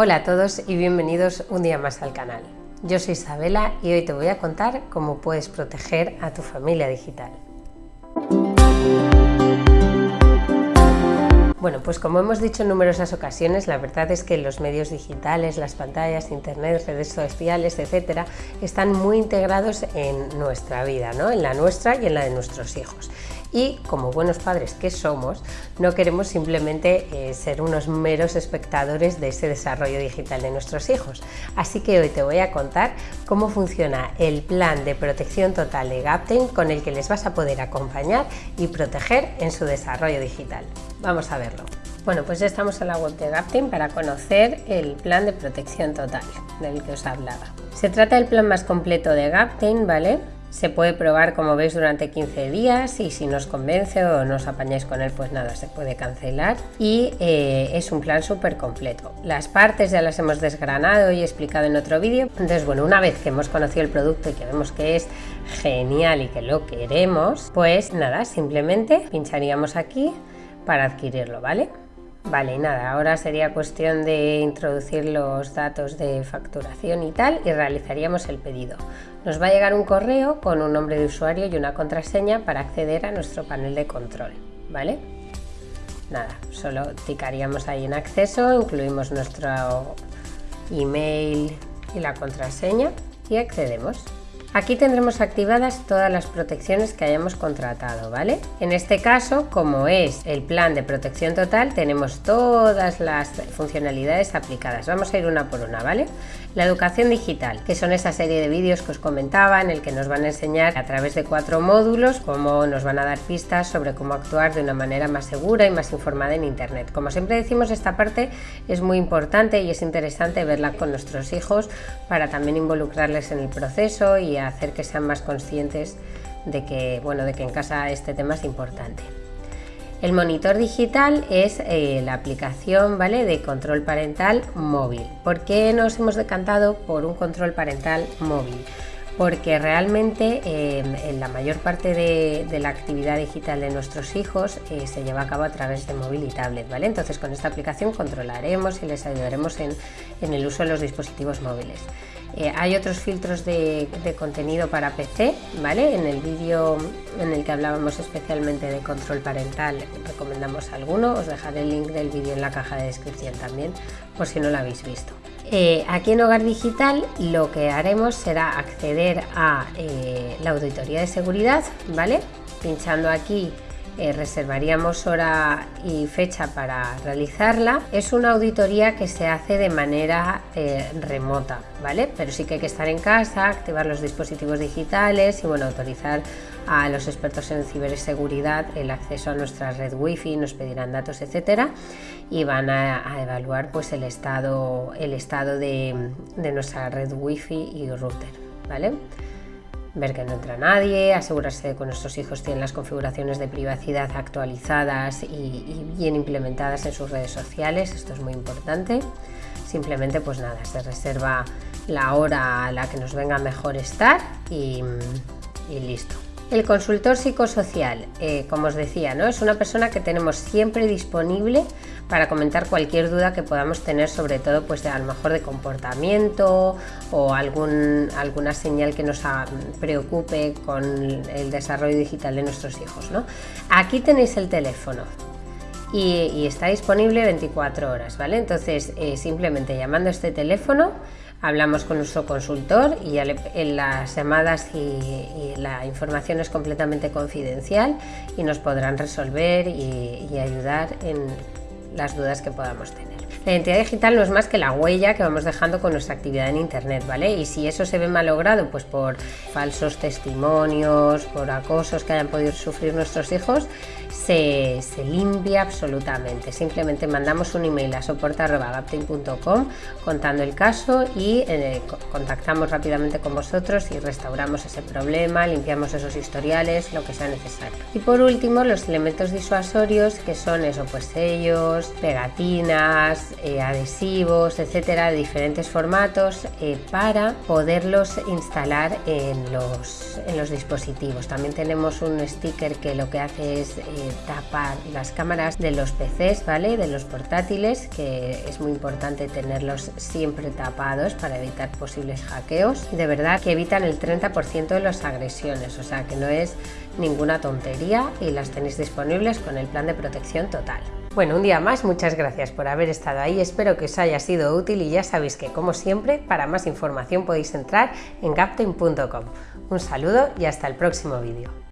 Hola a todos y bienvenidos un día más al canal. Yo soy Isabela y hoy te voy a contar cómo puedes proteger a tu familia digital. Bueno, pues como hemos dicho en numerosas ocasiones, la verdad es que los medios digitales, las pantallas, internet, redes sociales, etcétera, están muy integrados en nuestra vida, ¿no? en la nuestra y en la de nuestros hijos y como buenos padres que somos, no queremos simplemente eh, ser unos meros espectadores de ese desarrollo digital de nuestros hijos. Así que hoy te voy a contar cómo funciona el plan de protección total de Gapten con el que les vas a poder acompañar y proteger en su desarrollo digital. Vamos a verlo. Bueno, pues ya estamos en la web de Gapten para conocer el plan de protección total del que os hablaba. Se trata del plan más completo de Gapten, ¿vale? Se puede probar como veis durante 15 días y si nos convence o no os apañáis con él pues nada, se puede cancelar y eh, es un plan súper completo. Las partes ya las hemos desgranado y explicado en otro vídeo, entonces bueno, una vez que hemos conocido el producto y que vemos que es genial y que lo queremos, pues nada, simplemente pincharíamos aquí para adquirirlo, ¿vale? Vale, nada, ahora sería cuestión de introducir los datos de facturación y tal y realizaríamos el pedido. Nos va a llegar un correo con un nombre de usuario y una contraseña para acceder a nuestro panel de control, ¿vale? Nada, solo ticaríamos ahí en acceso, incluimos nuestro email y la contraseña y accedemos. Aquí tendremos activadas todas las protecciones que hayamos contratado, ¿vale? En este caso, como es el plan de protección total, tenemos todas las funcionalidades aplicadas. Vamos a ir una por una, ¿vale? La educación digital, que son esa serie de vídeos que os comentaba, en el que nos van a enseñar a través de cuatro módulos cómo nos van a dar pistas sobre cómo actuar de una manera más segura y más informada en Internet. Como siempre decimos, esta parte es muy importante y es interesante verla con nuestros hijos para también involucrarles en el proceso y hacer que sean más conscientes de que, bueno, de que en casa este tema es importante. El monitor digital es eh, la aplicación ¿vale? de control parental móvil. ¿Por qué nos hemos decantado por un control parental móvil? Porque realmente eh, en la mayor parte de, la actividad digital de nuestros hijos eh, se lleva a cabo a través de móvil y tablet. ¿vale? Entonces con esta aplicación controlaremos y les ayudaremos en el uso de los dispositivos móviles. Eh, hay otros filtros de, contenido para PC, ¿vale? En el vídeo en el que hablábamos especialmente de control parental recomendamos alguno, os dejaré el link del vídeo en la caja de descripción también, por si no lo habéis visto. Eh, aquí en Hogar Digital lo que haremos será acceder a eh, la auditoría de seguridad, ¿vale? Pinchando aquí eh, reservaríamos hora y fecha para realizarla. Es una auditoría que se hace de manera eh, remota, ¿vale? Pero sí que hay que estar en casa, activar los dispositivos digitales y bueno, autorizar a los expertos en ciberseguridad el acceso a nuestra red wifi, nos pedirán datos, etcétera, y van a, evaluar pues el estado, el estado de, nuestra red wifi y router, ¿vale? Ver que no entra nadie, asegurarse de que nuestros hijos tienen las configuraciones de privacidad actualizadas y, bien implementadas en sus redes sociales, esto es muy importante. Simplemente pues nada, se reserva la hora a la que nos venga mejor estar y listo. El consultor psicosocial, eh, como os decía, ¿no? es una persona que tenemos siempre disponible para comentar cualquier duda que podamos tener, sobre todo pues a lo mejor de comportamiento o algún, alguna señal que nos preocupe con el desarrollo digital de nuestros hijos. ¿no? Aquí tenéis el teléfono, y, está disponible 24 horas, ¿vale? Entonces, eh, simplemente llamando a este teléfono, hablamos con nuestro consultor y en las llamadas y, la información es completamente confidencial y nos podrán resolver y, y ayudar en las dudas que podamos tener. La identidad digital no es más que la huella que vamos dejando con nuestra actividad en Internet, ¿vale? Y si eso se ve malogrado, pues por falsos testimonios, por acosos que hayan podido sufrir nuestros hijos, se, limpia absolutamente. Simplemente mandamos un email a soporte.gaptain.com contando el caso y eh, contactamos rápidamente con vosotros y restauramos ese problema, limpiamos esos historiales, lo que sea necesario. Y por último, los elementos disuasorios que son eso, pues sellos, pegatinas, eh, adhesivos, etcétera, de diferentes formatos eh, para poderlos instalar en los, en los dispositivos. También tenemos un sticker que lo que hace es tapar las cámaras de los PCs, ¿vale? De los portátiles, que es muy importante tenerlos siempre tapados para evitar posibles hackeos. De verdad que evitan el 30% de las agresiones, o sea que no es ninguna tontería y las tenéis disponibles con el plan de protección total. Bueno, un día más, muchas gracias por haber estado ahí, espero que os haya sido útil y ya sabéis que, como siempre, para más información podéis entrar en gaptain.com. Un saludo y hasta el próximo vídeo.